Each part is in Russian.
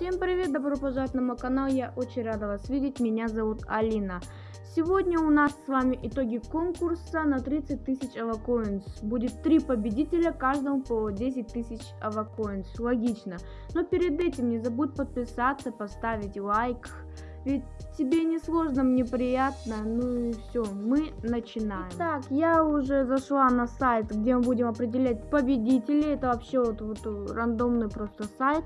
Всем привет, добро пожаловать на мой канал, я очень рада вас видеть, меня зовут Алина. Сегодня у нас с вами итоги конкурса на 30 тысяч авакоинс. Будет три победителя, каждому по 10 тысяч авакоинс, логично. Но перед этим не забудь подписаться, поставить лайк, ведь тебе не сложно, мне приятно. Ну и все, мы начинаем. Так, я уже зашла на сайт, где мы будем определять победителей. Это вообще вот, вот рандомный просто сайт.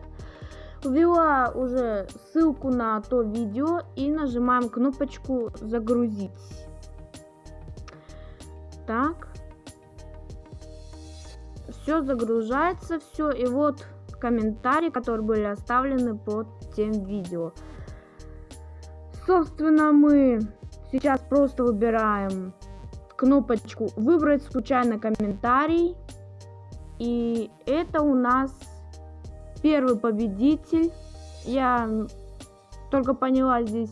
Ввела уже ссылку на то видео и нажимаем кнопочку загрузить. Так. Все загружается, все. И вот комментарии, которые были оставлены под тем видео. Собственно, мы сейчас просто выбираем кнопочку «Выбрать случайно комментарий». И это у нас первый победитель. Я только поняла здесь.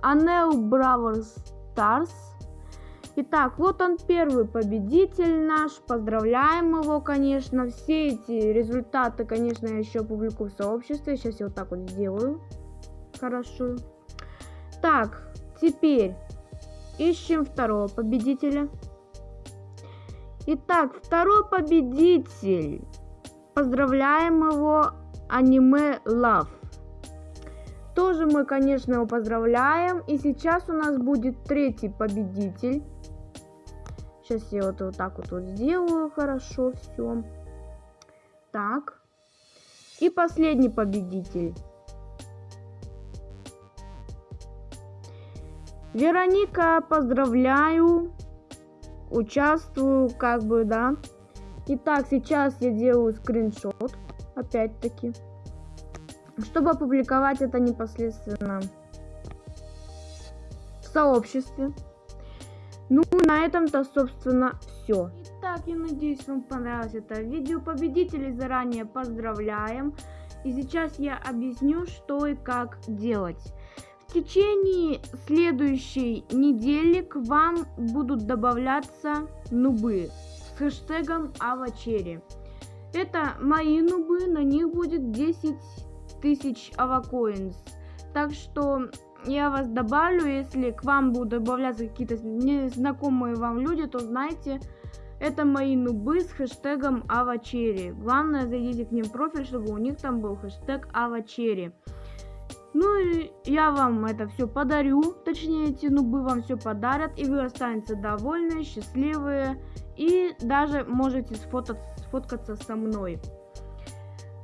Анел Бравер Старс. Итак, вот он первый победитель наш. Поздравляем его, конечно. Все эти результаты, конечно, я еще публикую в сообществе. Сейчас я вот так вот сделаю. Хорошо. Так, теперь ищем второго победителя. Итак, второй победитель. Поздравляем его, аниме Love. Тоже мы, конечно, его поздравляем. И сейчас у нас будет третий победитель. Сейчас я вот, вот так вот, вот сделаю хорошо все. Так. И последний победитель. Вероника, поздравляю. Участвую, как бы, да. Итак, сейчас я делаю скриншот. Опять-таки. Чтобы опубликовать это непосредственно в сообществе. Ну, на этом-то, собственно, все. Итак, я надеюсь, вам понравилось это видео. Победителей заранее поздравляем. И сейчас я объясню, что и как делать. В течение следующей недели к вам будут добавляться нубы с хэштегом авачери. Это мои нубы, на них будет 10 тысяч авакоинс. Так что я вас добавлю, если к вам будут добавляться какие-то незнакомые вам люди, то знайте, это мои нубы с хэштегом авачери. Главное, зайдите к ним в профиль, чтобы у них там был хэштег авачери. Ну и я вам это все подарю, точнее эти нубы вам все подарят, и вы останетесь довольны, счастливые, и даже можете сфотаться, сфоткаться со мной.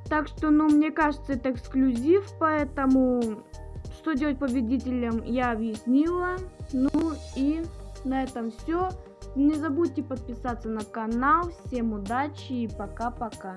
Так что, ну, мне кажется, это эксклюзив, поэтому что делать победителям я объяснила. Ну и на этом все. Не забудьте подписаться на канал. Всем удачи и пока-пока.